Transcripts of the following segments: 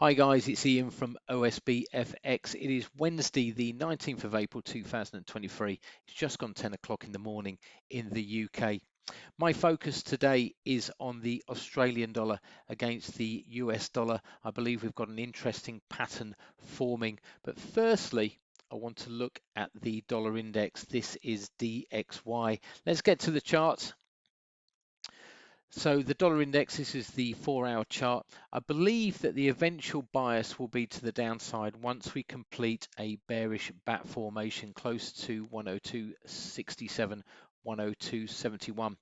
Hi guys, it's Ian from OSB FX. It is Wednesday, the 19th of April 2023. It's just gone 10 o'clock in the morning in the UK. My focus today is on the Australian dollar against the US dollar. I believe we've got an interesting pattern forming. But firstly, I want to look at the dollar index. This is DXY. Let's get to the charts so the dollar index, this is the four hour chart. I believe that the eventual bias will be to the downside once we complete a bearish bat formation close to 102.67, 102.71.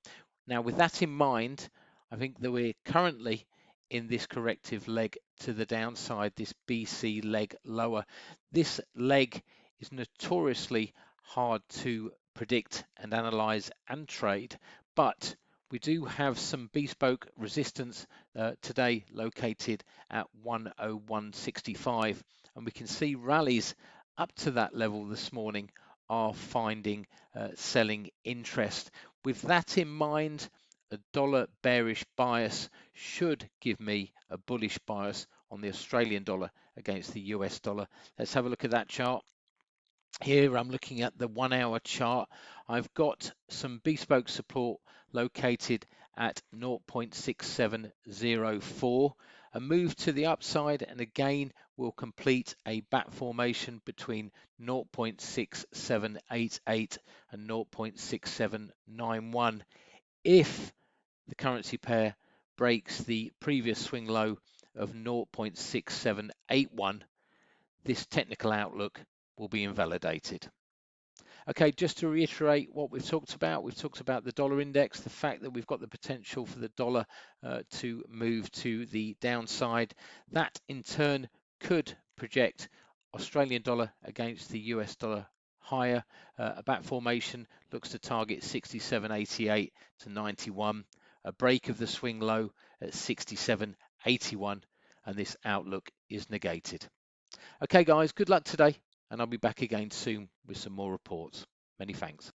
Now with that in mind, I think that we're currently in this corrective leg to the downside, this BC leg lower. This leg is notoriously hard to predict and analyze and trade, but we do have some bespoke resistance uh, today located at 101.65 and we can see rallies up to that level this morning are finding uh, selling interest. With that in mind, a dollar bearish bias should give me a bullish bias on the Australian dollar against the US dollar. Let's have a look at that chart. Here I'm looking at the one hour chart. I've got some bespoke support located at 0.6704. A move to the upside and again we'll complete a bat formation between 0.6788 and 0.6791. If the currency pair breaks the previous swing low of 0.6781, this technical outlook will be invalidated. Okay, just to reiterate what we've talked about, we've talked about the dollar index, the fact that we've got the potential for the dollar uh, to move to the downside. That in turn could project Australian dollar against the US dollar higher. Uh, a bat formation looks to target 67.88 to 91. A break of the swing low at 67.81 and this outlook is negated. Okay guys, good luck today and I'll be back again soon with some more reports. Many thanks.